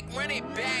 back, run it back.